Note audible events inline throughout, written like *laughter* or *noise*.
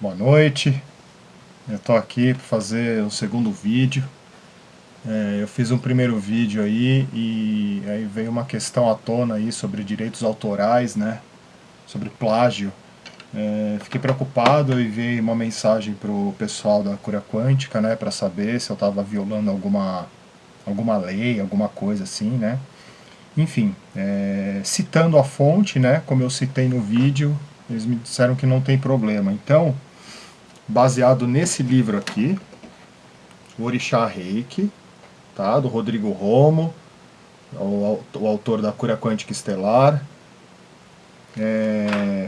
Boa noite. Eu estou aqui para fazer o segundo vídeo. É, eu fiz um primeiro vídeo aí e aí veio uma questão à tona aí sobre direitos autorais, né? Sobre plágio. É, fiquei preocupado e veio uma mensagem para o pessoal da Cura Quântica, né? Para saber se eu estava violando alguma, alguma lei, alguma coisa assim, né? Enfim, é, citando a fonte, né? Como eu citei no vídeo, eles me disseram que não tem problema. Então, baseado nesse livro aqui, o Orixá Reiki, tá? do Rodrigo Romo, o, autor da Cura Quântica Estelar. É,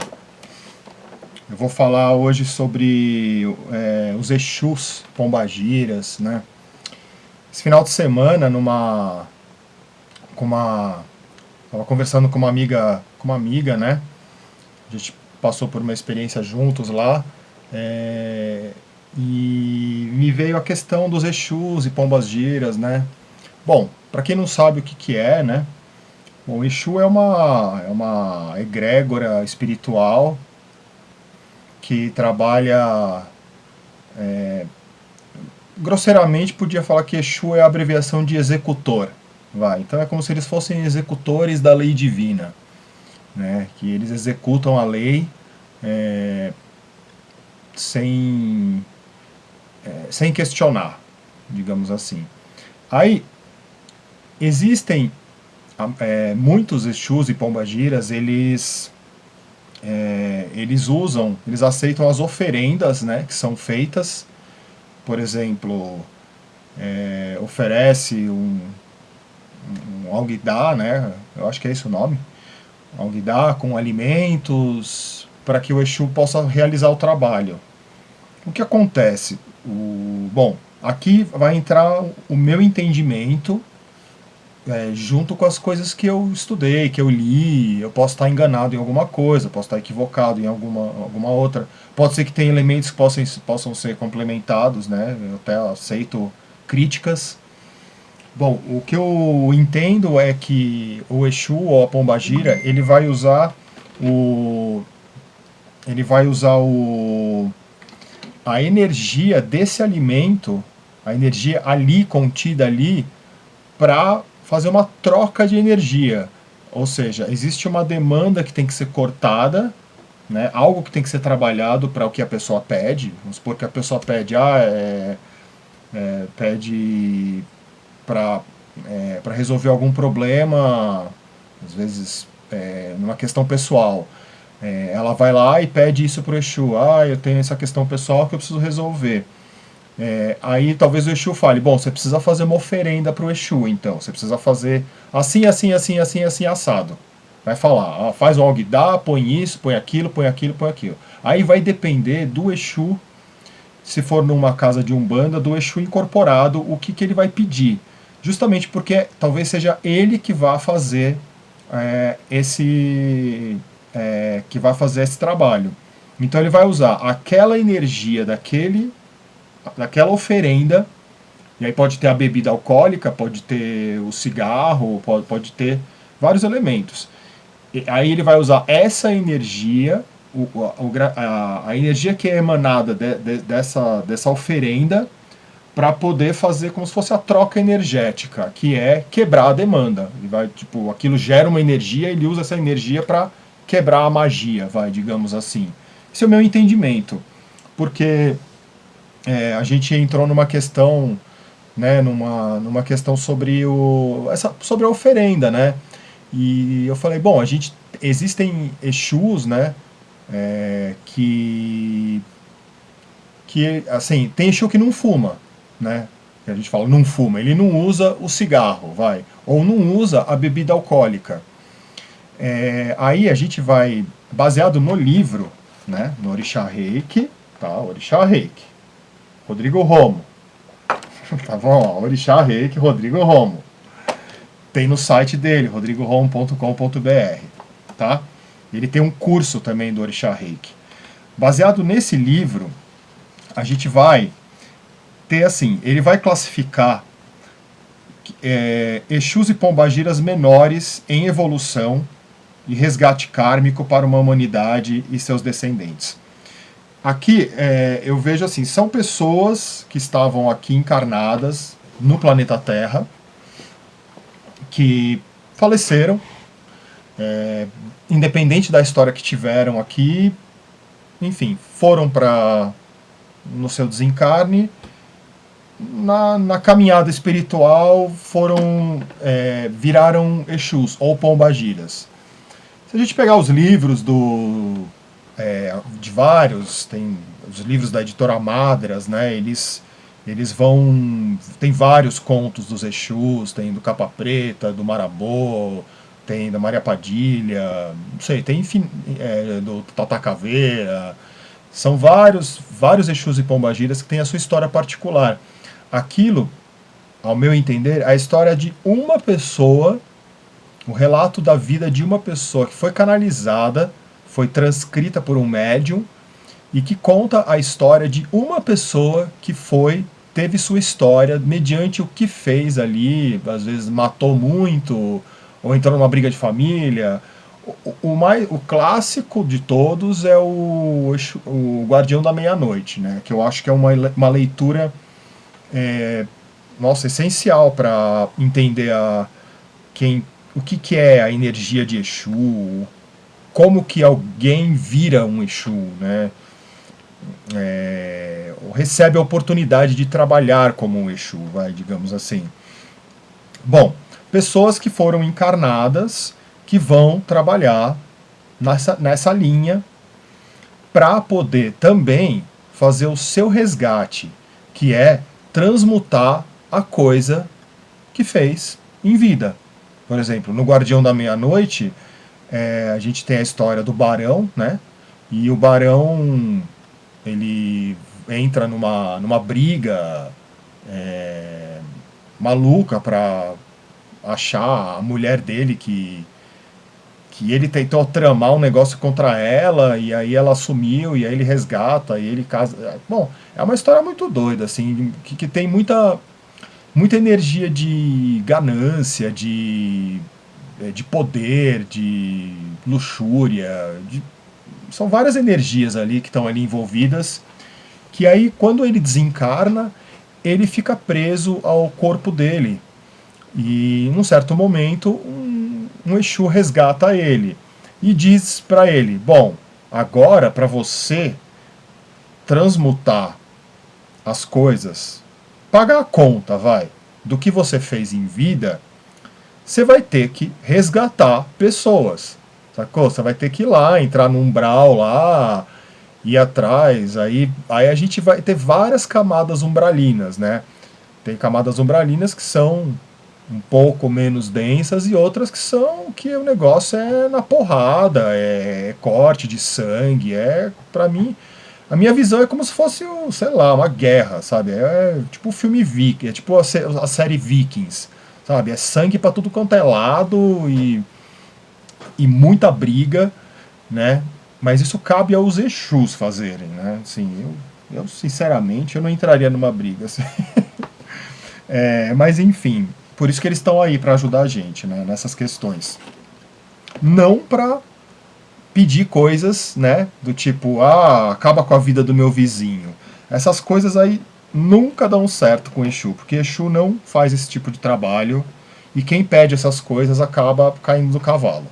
eu vou falar hoje sobre é, os Exus Pombagiras, né? Esse final de semana, numa... com uma... Estava conversando com uma amiga, com uma amiga, né? A gente passou por uma experiência juntos lá, é, e me veio a questão dos Exus e Pombas Giras, né? Bom, para quem não sabe o que, que é, né? Bom, Exu é uma, é uma egrégora espiritual que trabalha... É, grosseiramente podia falar que Exu é a abreviação de executor. Vai. Então é como se eles fossem executores da lei divina. Né? Que eles executam a lei é, sem, é, sem questionar, digamos assim. Aí, existem é, muitos Exus e Pombagiras, eles, é, eles usam, eles aceitam as oferendas né, que são feitas, por exemplo, é, oferece um, um alguidar, né, eu acho que é esse o nome, alguidar com alimentos, para que o Exu possa realizar o trabalho. O que acontece? O, bom, aqui vai entrar o meu entendimento é, junto com as coisas que eu estudei, que eu li, eu posso estar enganado em alguma coisa, posso estar equivocado em alguma, alguma outra. Pode ser que tenha elementos que possam, possam ser complementados, né? eu até aceito críticas. Bom, o que eu entendo é que o Exu ou a Pombagira, ele vai usar o ele vai usar o, a energia desse alimento, a energia ali, contida ali, para fazer uma troca de energia. Ou seja, existe uma demanda que tem que ser cortada, né, algo que tem que ser trabalhado para o que a pessoa pede. Vamos supor que a pessoa pede, ah, é, é, pede para é, resolver algum problema, às vezes é, numa questão pessoal. É, ela vai lá e pede isso para o Exu. Ah, eu tenho essa questão pessoal que eu preciso resolver. É, aí talvez o Exu fale, bom, você precisa fazer uma oferenda para o Exu, então. Você precisa fazer assim, assim, assim, assim, assim, assado. Vai falar, ah, faz um Ogdá, põe isso, põe aquilo, põe aquilo, põe aquilo. Aí vai depender do Exu, se for numa casa de Umbanda, do Exu incorporado, o que, que ele vai pedir. Justamente porque talvez seja ele que vá fazer é, esse é, que vai fazer esse trabalho. Então ele vai usar aquela energia daquele, daquela oferenda, e aí pode ter a bebida alcoólica, pode ter o cigarro, pode, pode ter vários elementos. E aí ele vai usar essa energia, o, a, a, energia que é emanada de, de, dessa, dessa oferenda, para poder fazer como se fosse a troca energética, que é quebrar a demanda. Ele vai, tipo, aquilo gera uma energia, ele usa essa energia para quebrar a magia, vai, digamos assim. Esse é o meu entendimento, porque é, a gente entrou numa questão, né, numa, numa questão sobre, o, essa, sobre a oferenda, né, e eu falei, bom, a gente, existem Exus, né, é, que, que, assim, tem Exu que não fuma, né, que a gente fala, não fuma, ele não usa o cigarro, vai, ou não usa a bebida alcoólica, é, aí a gente vai, baseado no livro, né, no Orixá Reiki, tá, Orixá Reiki, Rodrigo Romo, *laughs* tá bom, Orixá Reiki, Rodrigo Romo, tem no site dele, rodrigoromo.com.br, tá? Ele tem um curso também do Orixá Reiki. Baseado nesse livro, a gente vai ter assim, ele vai classificar é, Exus e Pombagiras menores em evolução e resgate kármico para uma humanidade e seus descendentes. Aqui é, eu vejo assim, são pessoas que estavam aqui encarnadas no planeta Terra, que faleceram, é, independente da história que tiveram aqui, enfim, foram para no seu desencarne, na, na caminhada espiritual foram é, viraram Exus ou Pombagiras. Se a gente pegar os livros do é, de vários, tem os livros da editora Madras, né, eles, eles vão... tem vários contos dos Exus, tem do Capa Preta, do Marabô, tem da Maria Padilha, não sei, tem é, do Tata Caveira, são vários, vários Exus e Pombagiras que têm a sua história particular. Aquilo, ao meu entender, é a história de uma pessoa, o relato da vida de uma pessoa que foi canalizada foi transcrita por um médium e que conta a história de uma pessoa que foi, teve sua história mediante o que fez ali, às vezes matou muito, ou entrou numa briga de família. O, o, mais, o clássico de todos é o, o Guardião da Meia-Noite, né? que eu acho que é uma, uma leitura é, nossa, essencial para entender a, quem, o que, que é a energia de Exu, como que alguém vira um Exu, né? É, recebe a oportunidade de trabalhar como um Exu, vai, digamos assim. Bom, pessoas que foram encarnadas, que vão trabalhar nessa, nessa linha para poder também fazer o seu resgate, que é transmutar a coisa que fez em vida. Por exemplo, no Guardião da Meia-Noite, é, a gente tem a história do Barão, né? E o Barão, ele entra numa, numa briga é, maluca para achar a mulher dele que que ele tentou tramar um negócio contra ela e aí ela sumiu e aí ele resgata e ele casa. Bom, é uma história muito doida assim, que, que tem muita muita energia de ganância, de é, de poder, de luxúria, de... são várias energias ali que estão ali envolvidas, que aí quando ele desencarna, ele fica preso ao corpo dele. E num certo momento, um, um Exu resgata ele e diz para ele, bom, agora para você transmutar as coisas, pagar a conta, vai, do que você fez em vida, você vai ter que resgatar pessoas, sacou? Você vai ter que ir lá, entrar no umbral lá, ir atrás, aí, aí a gente vai ter várias camadas umbralinas, né? Tem camadas umbralinas que são um pouco menos densas e outras que são que o negócio é na porrada, é, corte de sangue, é, pra mim, a minha visão é como se fosse, sei lá, uma guerra, sabe? É tipo o filme Viking, é tipo a, a série Vikings sabe? É sangue para tudo quanto é lado e, e muita briga, né? Mas isso cabe aos Exus fazerem, né? Assim, eu, eu sinceramente eu não entraria numa briga. Assim. *laughs* é, mas enfim, por isso que eles estão aí para ajudar a gente, né? Nessas questões. Não para pedir coisas, né? Do tipo, ah, acaba com a vida do meu vizinho. Essas coisas aí nunca dão certo com Exu, porque Exu não faz esse tipo de trabalho e quem pede essas coisas acaba caindo do cavalo.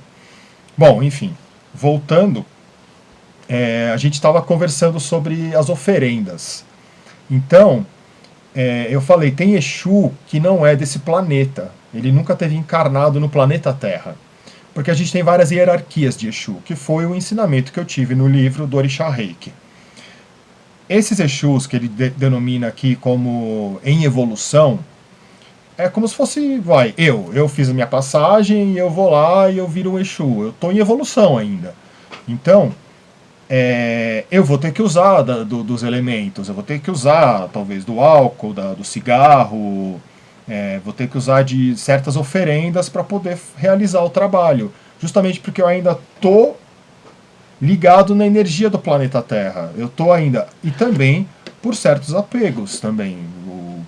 Bom, enfim, voltando, é, a gente estava conversando sobre as oferendas. Então, é, eu falei, tem Exu que não é desse planeta, ele nunca teve encarnado no planeta Terra. Porque a gente tem várias hierarquias de Exu, que foi o ensinamento que eu tive no livro do Orixá Reiki. Esses Exus que ele de denomina aqui como em evolução, é como se fosse, vai, eu, eu fiz a minha passagem eu vou lá e eu viro um Exu. Eu estou em evolução ainda. Então, é, eu vou ter que usar da, do, dos elementos, eu vou ter que usar, talvez, do álcool, da, do cigarro, é, vou ter que usar de certas oferendas para poder realizar o trabalho. Justamente porque eu ainda estou ligado na energia do planeta Terra. Eu estou ainda... E também por certos apegos também. O,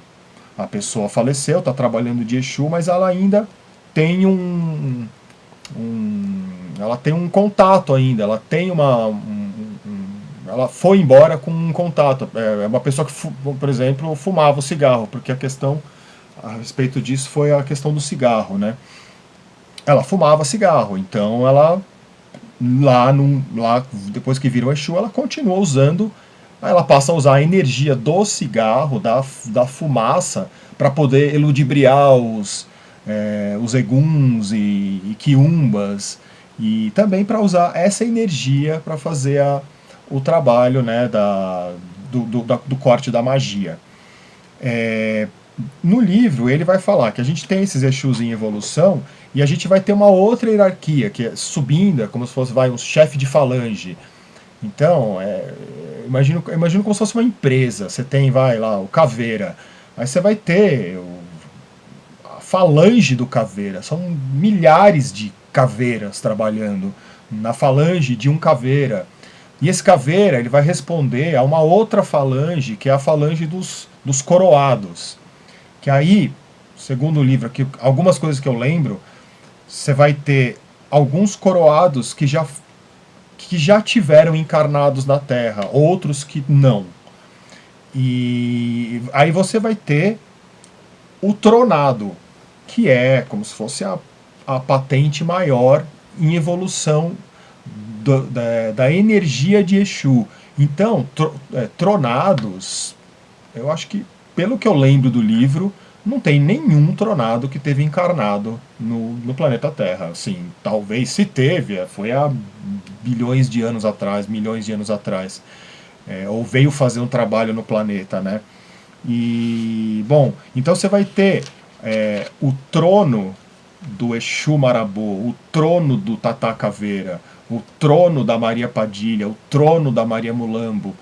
a pessoa faleceu, está trabalhando de Exu, mas ela ainda tem um, um, ela tem um contato ainda, ela tem uma... Um, um, ela foi embora com um contato. É, é uma pessoa que, por exemplo, fumava o cigarro, porque a questão a respeito disso foi a questão do cigarro, né? Ela fumava cigarro, então ela lá, num, lá depois que virou Exu, ela continua usando, ela passa a usar a energia do cigarro, da, da fumaça, para poder eludibriar os, é, os eguns e, e quiumbas, e também para usar essa energia para fazer a, o trabalho né, da, do, do, da, do corte da magia. É, no livro ele vai falar que a gente tem esses Exus em evolução e a gente vai ter uma outra hierarquia, que é subindo, é como se fosse vai, um chefe de falange. Então, é, imagino, imagino como se fosse uma empresa. Você tem, vai lá, o Caveira. Aí você vai ter o, a falange do Caveira. São milhares de caveiras trabalhando na falange de um Caveira. E esse Caveira ele vai responder a uma outra falange, que é a falange dos, dos coroados. Que aí, segundo o livro aqui, algumas coisas que eu lembro, você vai ter alguns coroados que já, que já tiveram encarnados na Terra, outros que não. E aí você vai ter o tronado, que é como se fosse a, a patente maior em evolução do, da, da, energia de Exu. Então, tro, é, tronados, eu acho que, pelo que eu lembro do livro, não tem nenhum tronado que teve encarnado no, no planeta Terra. Assim, talvez se teve, é, foi há bilhões de anos atrás, milhões de anos atrás. É, ou veio fazer um trabalho no planeta, né? E, bom, então você vai ter é, o trono do Exu Marabô, o trono do Tata Caveira, o trono da Maria Padilha, o trono da Maria Mulambo.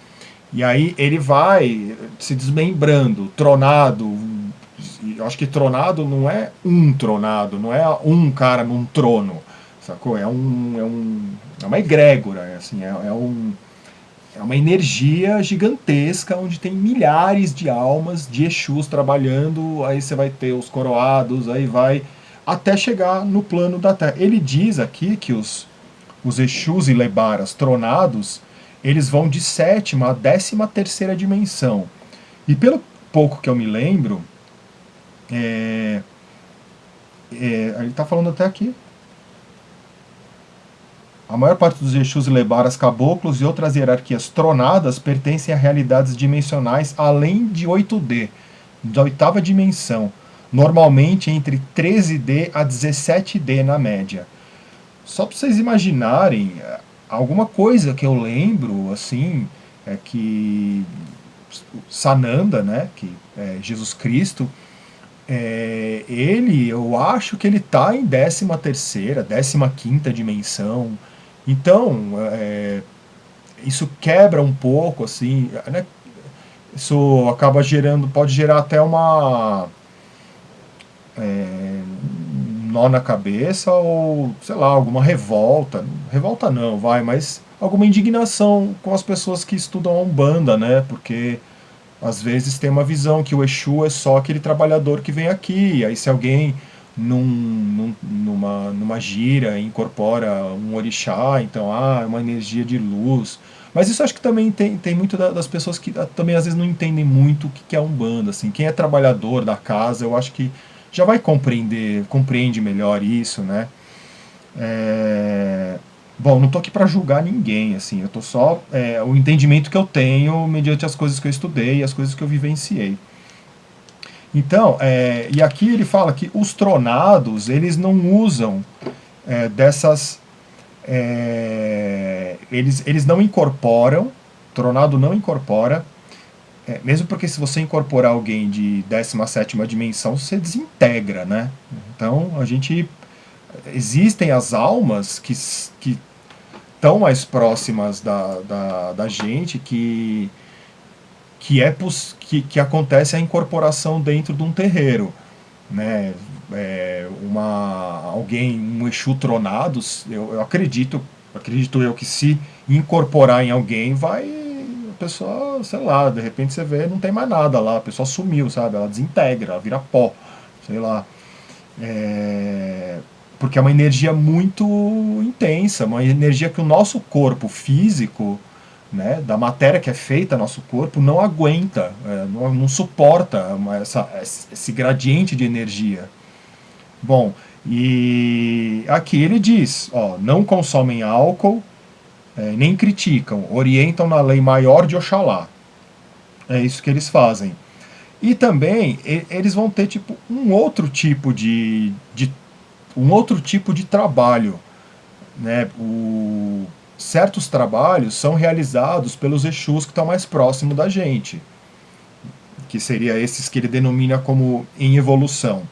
E aí ele vai se desmembrando, tronado, eu acho que tronado não é um tronado, não é um cara num trono, sacou? É, um, é, um, é uma egrégora, é, assim, é, é, um, é uma energia gigantesca onde tem milhares de almas de Exus trabalhando, aí você vai ter os coroados, aí vai até chegar no plano da Terra. Ele diz aqui que os, os Exus e Lebaras tronados, eles vão de sétima a décima terceira dimensão. E pelo pouco que eu me lembro, é, é, ele está falando até aqui. A maior parte dos Exus Lebaras, caboclos e outras hierarquias tronadas pertencem a realidades dimensionais além de 8D, da oitava dimensão, normalmente entre 13D a 17D na média. Só para vocês imaginarem, alguma coisa que eu lembro, assim, é que Sananda, né, que é Jesus Cristo, é, ele, eu acho que ele está em 13 terceira, 15 quinta dimensão. Então, é, isso quebra um pouco, assim, né? Isso acaba gerando, pode gerar até uma é, nó na cabeça ou, sei lá, alguma revolta. Revolta não, vai, mas alguma indignação com as pessoas que estudam a Umbanda, né? Porque às vezes tem uma visão que o Exu é só aquele trabalhador que vem aqui, aí se alguém num, num, numa, numa gira incorpora um orixá, então, ah, é uma energia de luz. Mas isso acho que também tem, tem muito das pessoas que ah, também às vezes não entendem muito o que é Umbanda, assim. Quem é trabalhador da casa, eu acho que já vai compreender, compreende melhor isso, né? É... Bom, não estou aqui para julgar ninguém, assim, eu estou só é, o entendimento que eu tenho mediante as coisas que eu estudei e as coisas que eu vivenciei. Então, é, e aqui ele fala que os tronados, eles não usam é, dessas... É, eles, eles não incorporam, tronado não incorpora, é, mesmo porque se você incorporar alguém de 17ª dimensão, você desintegra, né? Então, a gente... Existem as almas que, que mais próximas da, da, da gente que, que, é que, que acontece a incorporação dentro de um terreiro. Né? É, uma, alguém, um Exu tronado, eu, eu acredito, acredito eu que se incorporar em alguém vai pessoa, sei lá, de repente você vê, não tem mais nada lá, a pessoa sumiu, sabe? Ela desintegra, ela vira pó, sei lá. É, porque é uma energia muito intensa, uma energia que o nosso corpo físico né, da matéria que é feita nosso corpo não aguenta, é, não, não, suporta uma, essa, esse gradiente de energia. Bom, e aqui ele diz, ó, não consomem álcool, é, nem criticam, orientam na lei maior de Oxalá. É isso que eles fazem. E também eles vão ter tipo um outro tipo de, de um outro tipo de trabalho, né? O, certos trabalhos são realizados pelos Exus que estão mais próximos da gente, que seria esses que ele denomina como em evolução.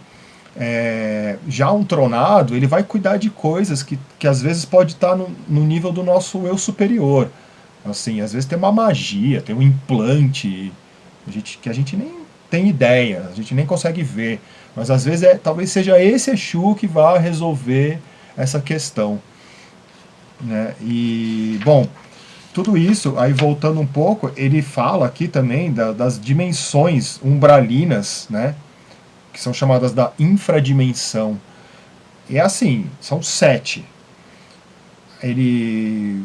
É, já um tronado, ele vai cuidar de coisas que, que às vezes pode estar no, no nível do nosso eu superior. Assim, às vezes tem uma magia, tem um implante a gente, que a gente nem tem ideia, a gente nem consegue ver. Mas às vezes é, talvez seja esse Exu que vá resolver essa questão. Né? E, bom, tudo isso, aí voltando um pouco, ele fala aqui também da, das dimensões umbralinas, né? Que são chamadas da infradimensão. É assim, são sete. Ele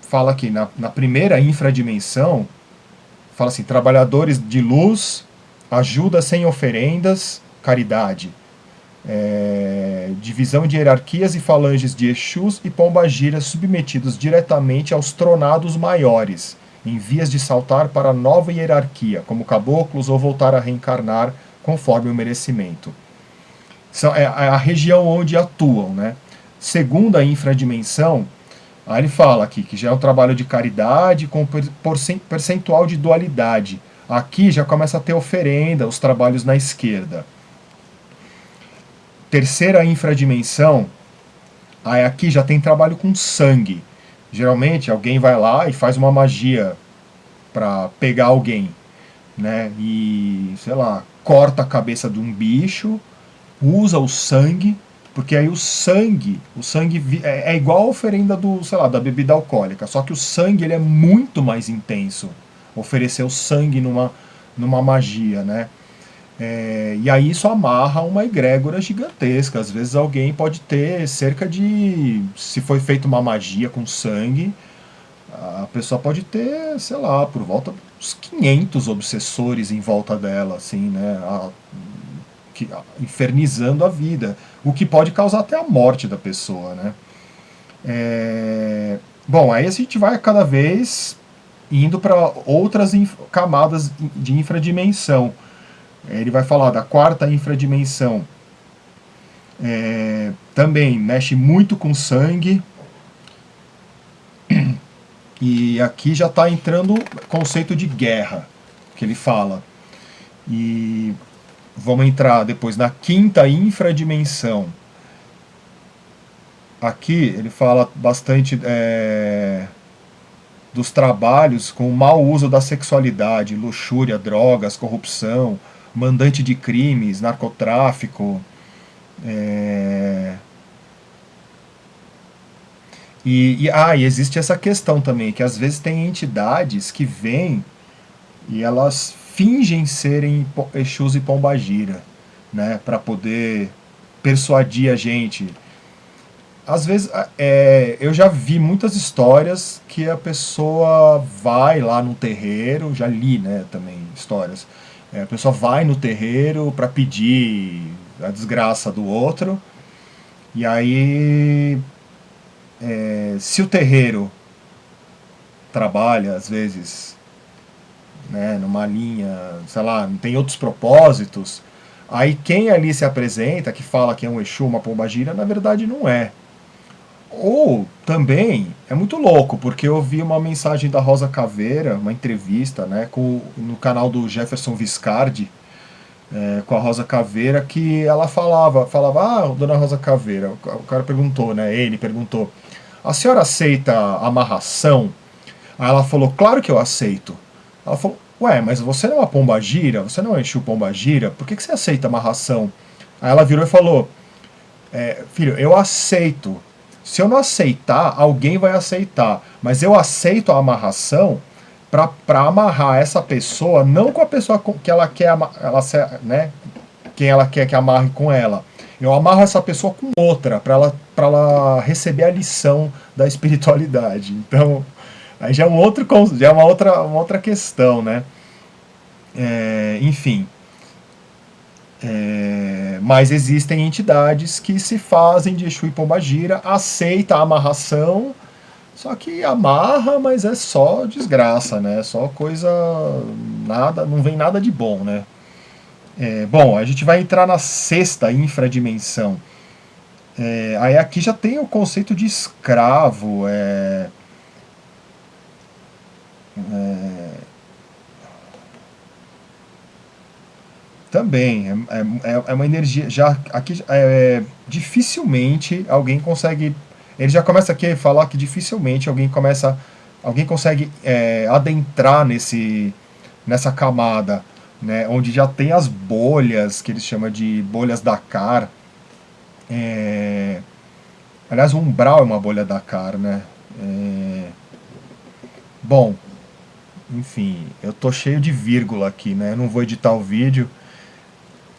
fala aqui, na, na primeira infradimensão, fala assim, trabalhadores de luz, ajuda sem oferendas, caridade. É, divisão de hierarquias e falanges de Exus e Pombagiras submetidos diretamente aos tronados maiores, em vias de saltar para nova hierarquia, como caboclos ou voltar a reencarnar conforme o merecimento. São, é, a região onde atuam. Né? Segunda infradimensão, Aí ele fala aqui que já é um trabalho de caridade com percentual de dualidade. Aqui já começa a ter oferenda, os trabalhos na esquerda. Terceira infradimensão, aí aqui já tem trabalho com sangue. Geralmente alguém vai lá e faz uma magia para pegar alguém, né? E, sei lá, corta a cabeça de um bicho, usa o sangue porque aí o sangue, o sangue é, é igual a oferenda do, sei lá, da bebida alcoólica, só que o sangue ele é muito mais intenso. Oferecer o sangue numa, numa magia, né? É, e aí isso amarra uma egrégora gigantesca. Às vezes alguém pode ter cerca de. Se foi feita uma magia com sangue, a pessoa pode ter, sei lá, por volta dos 500 obsessores em volta dela, assim, né? A, que, infernizando a vida, o que pode causar até a morte da pessoa, né? É, bom, aí a gente vai cada vez indo para outras camadas de infradimensão. Ele vai falar da quarta infradimensão. É, também mexe muito com sangue. E aqui já está entrando o conceito de guerra, que ele fala. E Vamos entrar depois na quinta infradimensão. Aqui ele fala bastante é, dos trabalhos com o mau uso da sexualidade, luxúria, drogas, corrupção, mandante de crimes, narcotráfico. É, e, e, ah, e existe essa questão também, que às vezes tem entidades que vêm e elas fingem serem Exus e Pombagira, né, para poder persuadir a gente. Às vezes, é, eu já vi muitas histórias que a pessoa vai lá no terreiro, já li né, também histórias, é, a pessoa vai no terreiro para pedir a desgraça do outro, e aí, é, se o terreiro trabalha, às vezes, né, numa linha, sei lá, tem outros propósitos, aí quem ali se apresenta, que fala que é um Exu, uma pombagira, na verdade não é. Ou também é muito louco, porque eu vi uma mensagem da Rosa Caveira, uma entrevista né, com, no canal do Jefferson Viscardi, é, com a Rosa Caveira, que ela falava, falava, ah, dona Rosa Caveira, o cara perguntou, né, ele perguntou, a senhora aceita amarração? Aí ela falou, claro que eu aceito. Ela falou, ué, mas você não é uma pombagira? Você não é Exu pombagira? Por que, que você aceita amarração? Aí ela virou e falou, é, filho, eu aceito. Se eu não aceitar, alguém vai aceitar. Mas eu aceito a amarração para amarrar essa pessoa, não com a pessoa que ela quer, ela, né, quem ela quer que amarre com ela. Eu amarro essa pessoa com outra, para ela, ela receber a lição da espiritualidade. Então, aí já é um outro, já é uma outra, uma outra questão, né? É, enfim. É, mas existem entidades que se fazem de Exu e Pombagira, aceita a amarração, só que amarra, mas é só desgraça, né? Só coisa, nada, não vem nada de bom, né? É, bom, a gente vai entrar na sexta infradimensão. É, aí aqui já tem o conceito de escravo, é, é, também, é, é, é, uma energia, já aqui dificilmente alguém consegue, ele já começa aqui a falar que dificilmente alguém começa, alguém consegue adentrar nesse, nessa camada, né, onde já tem as bolhas, que eles chamam de bolhas Dakar, é... Aliás, o umbral é uma bolha Dakar, né? É... Bom, enfim, eu tô cheio de vírgula aqui, né? Eu não vou editar o vídeo.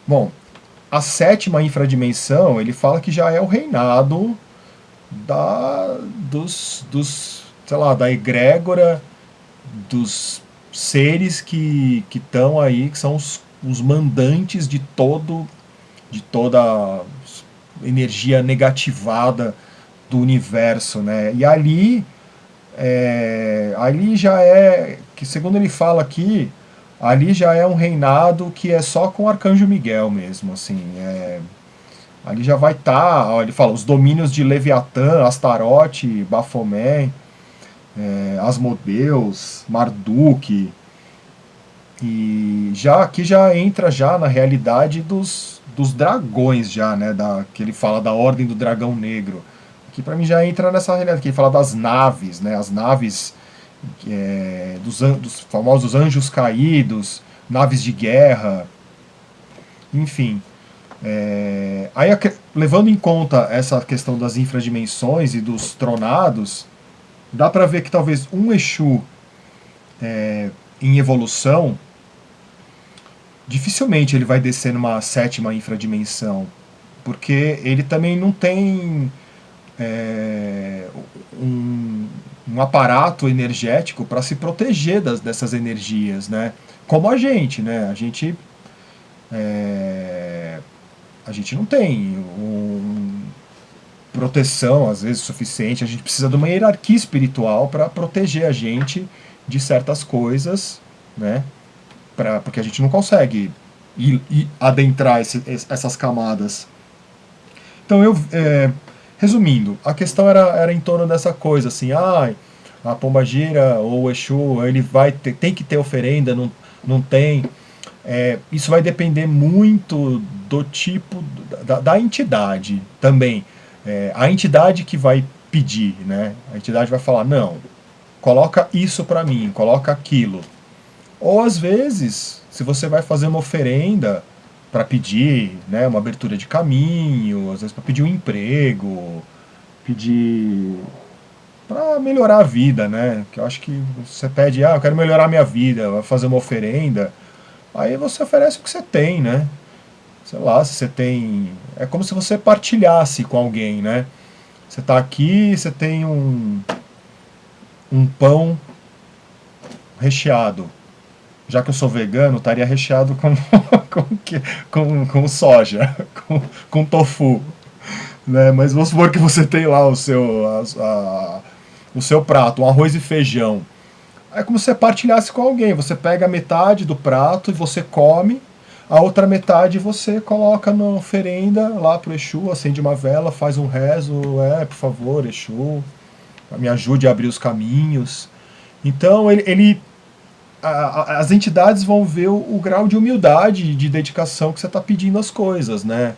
Bom, a sétima infradimensão, ele fala que já é o reinado da, dos, dos, sei lá, da egrégora, dos seres que estão aí, que são os, os mandantes de todo de toda energia negativada do universo, né? E ali, é, ali já é, que segundo ele fala aqui, ali já é um reinado que é só com o Arcanjo Miguel mesmo, assim, é, ali já vai estar, tá, ele fala, os domínios de Leviatã, Astarote, Baphomet, é, Asmodeus, Marduk, e já aqui já entra já na realidade dos, dos dragões já, né, da, que ele fala da Ordem do Dragão Negro, que para mim já entra nessa realidade, que ele fala das naves, né, as naves é, dos, dos famosos anjos caídos, naves de guerra, enfim. É, aí, levando em conta essa questão das infradimensões e dos tronados, dá para ver que talvez um Exu é, em evolução dificilmente ele vai descer numa sétima infradimensão, porque ele também não tem é, um, um, aparato energético para se proteger das, dessas energias, né? Como a gente, né? A gente, é, a gente não tem um, proteção, às vezes, suficiente. A gente precisa de uma hierarquia espiritual para proteger a gente de certas coisas, né? pra, porque a gente não consegue ir, ir adentrar esse, essas camadas. Então eu, é, resumindo, a questão era, era em torno dessa coisa, assim, ah, a pombagira ou o Exu, ele vai ter, tem que ter oferenda, não, não tem. É, isso vai depender muito do tipo, da, da entidade também. É, a entidade que vai pedir, né? A entidade vai falar, não, coloca isso para mim, coloca aquilo. Ou às vezes, se você vai fazer uma oferenda para pedir né, uma abertura de caminho, às vezes para pedir um emprego, pedir para melhorar a vida, né? Que eu acho que você pede, ah, eu quero melhorar minha vida, vai fazer uma oferenda, aí você oferece o que você tem, né? Sei lá, se você tem... É como se você partilhasse com alguém, né? Você está aqui, você tem um, um pão recheado já que eu sou vegano, estaria recheado com, *laughs* com, com, com soja, *laughs* com, com tofu. Né? Mas vamos supor que você tem lá o seu, a, a, o seu prato, um arroz e feijão. É como se você partilhasse com alguém. Você pega metade do prato e você come, a outra metade você coloca na oferenda lá pro Exu, acende uma vela, faz um rezo, é, por favor, Exu, me ajude a abrir os caminhos. Então ele, ele a, as entidades vão ver o, o, grau de humildade, de dedicação que você está pedindo as coisas, né?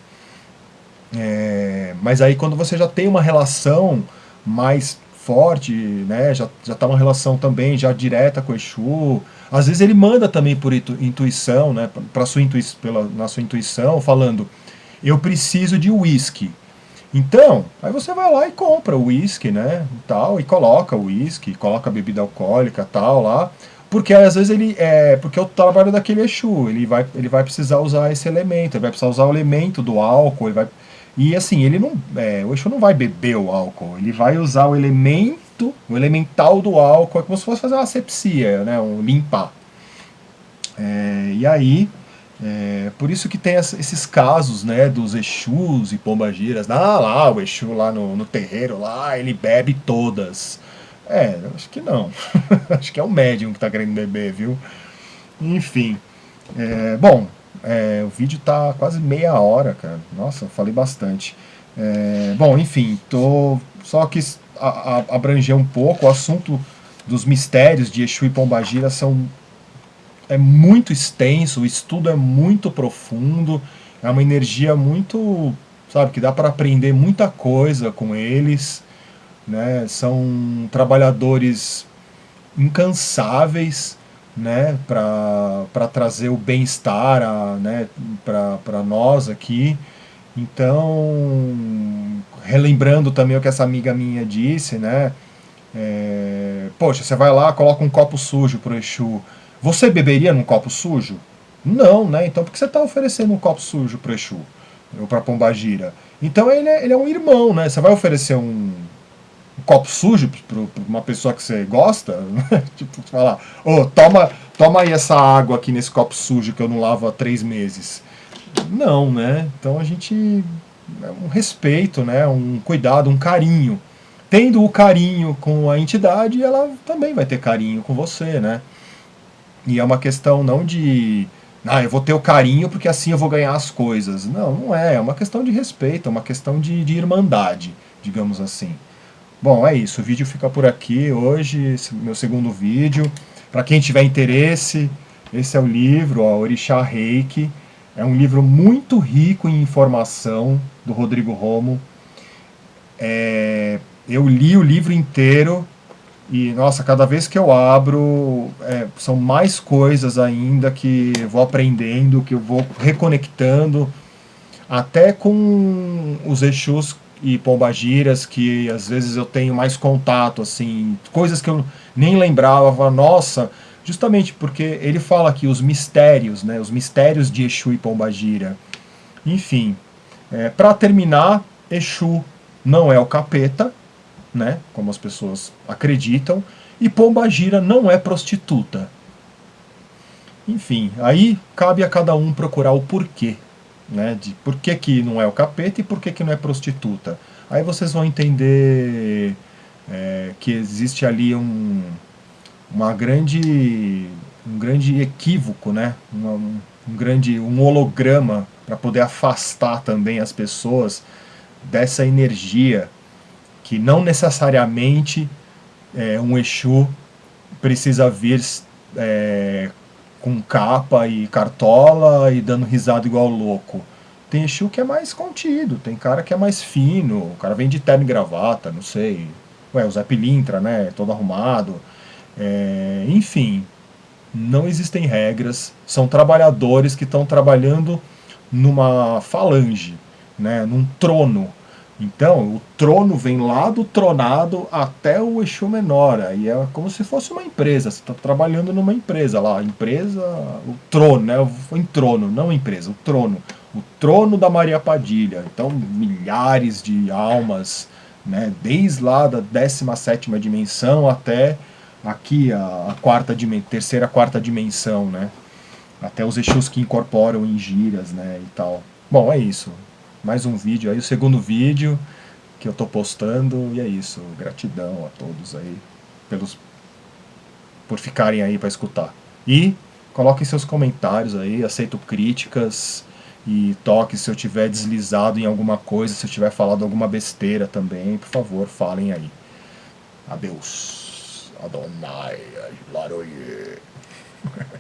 É, mas aí quando você já tem uma relação mais forte, né, já, já tá uma relação também já direta com o Exu, às vezes ele manda também por intuição, né, pra sua intui pela, na sua intuição, falando, eu preciso de uísque. Então, aí você vai lá e compra o uísque, né, tal, e coloca o uísque, coloca a bebida alcoólica, tal, lá, porque às vezes ele é. Porque é o trabalho daquele Exu, ele vai, ele vai precisar usar esse elemento, ele vai precisar usar o elemento do álcool, ele vai. E assim, ele não. É, o Exu não vai beber o álcool, ele vai usar o elemento o elemental do álcool, é como se fosse fazer uma asepsia, né, um limpar. É, e aí, é, por isso que tem esses casos, né, dos Exus e Pombagiras, ah lá, o Exu lá no, no terreiro, lá, ele bebe todas. É, acho que não. *laughs* acho que é o médium que está querendo beber, viu? Enfim. É, bom, é, o vídeo tá quase meia hora, cara. Nossa, falei bastante. É, bom, enfim, tô só quis abranger um pouco o assunto dos mistérios de Exu e Pombagira são é muito extenso, o estudo é muito profundo, é uma energia muito, sabe, que dá para aprender muita coisa com eles, né? São trabalhadores incansáveis, né, para trazer o bem-estar né, para nós aqui. Então, relembrando também o que essa amiga minha disse, né, é, poxa, você vai lá, coloca um copo sujo pro Exu, você beberia num copo sujo? Não, né? Então por que você está oferecendo um copo sujo pro Exu? Ou pra Pombagira? Então ele é, ele é um irmão, né? Você vai oferecer um copo sujo para uma pessoa que você gosta, *laughs* tipo, falar, ô, oh, toma, toma aí essa água aqui nesse copo sujo que eu não lavo há três meses. Não, né? Então a gente, é um respeito, né? Um cuidado, um carinho. Tendo o carinho com a entidade, ela também vai ter carinho com você, né? E é uma questão não de ah, eu vou ter o carinho porque assim eu vou ganhar as coisas. Não, não é. É uma questão de respeito, é uma questão de, de irmandade, digamos assim. Bom, é isso. O vídeo fica por aqui hoje, meu segundo vídeo. Para quem tiver interesse, esse é o livro, ó, Orixá Reiki. É um livro muito rico em informação, do Rodrigo Romo. É, eu li o livro inteiro e, nossa, cada vez que eu abro, é, são mais coisas ainda que vou aprendendo, que eu vou reconectando, até com os Exus e pombagiras que às vezes eu tenho mais contato, assim, coisas que eu nem lembrava, nossa, justamente porque ele fala aqui os mistérios, né, os mistérios de Exu e Pombagira. Enfim, é, para terminar, Exu não é o capeta, né, como as pessoas acreditam, e Pombagira não é prostituta. Enfim, aí cabe a cada um procurar o porquê né, de por que, que não é o capeta e por que, que não é prostituta. Aí vocês vão entender é, que existe ali um, uma grande, um grande equívoco, né, um, um grande um holograma para poder afastar também as pessoas dessa energia que não necessariamente é, um Exu precisa vir é, com capa e cartola e dando risada igual louco. Tem Exu que é mais contido, tem cara que é mais fino, o cara vem de terno e gravata, não sei. Ué, o Zé Pilintra, né, todo arrumado. É, enfim, não existem regras, são trabalhadores que estão trabalhando numa falange, né, num trono, então, o trono vem lá do tronado até o Exu menor, aí é como se fosse uma empresa, você está trabalhando numa empresa lá, empresa, o trono, né, o trono, não empresa, o trono, o trono da Maria Padilha, então milhares de almas, né, desde lá da 17ª dimensão até aqui a, a quarta dimensão, terceira, quarta dimensão, né, até os Exus que incorporam em gírias, né, e tal. Bom, é isso mais um vídeo aí, o segundo vídeo que eu tô postando, e é isso, gratidão a todos aí pelos por ficarem aí para escutar. E coloquem seus comentários aí, aceito críticas e toque se eu tiver deslizado em alguma coisa, se eu tiver falado alguma besteira também, por favor, falem aí. Adeus. Adonai, Laroye. *laughs*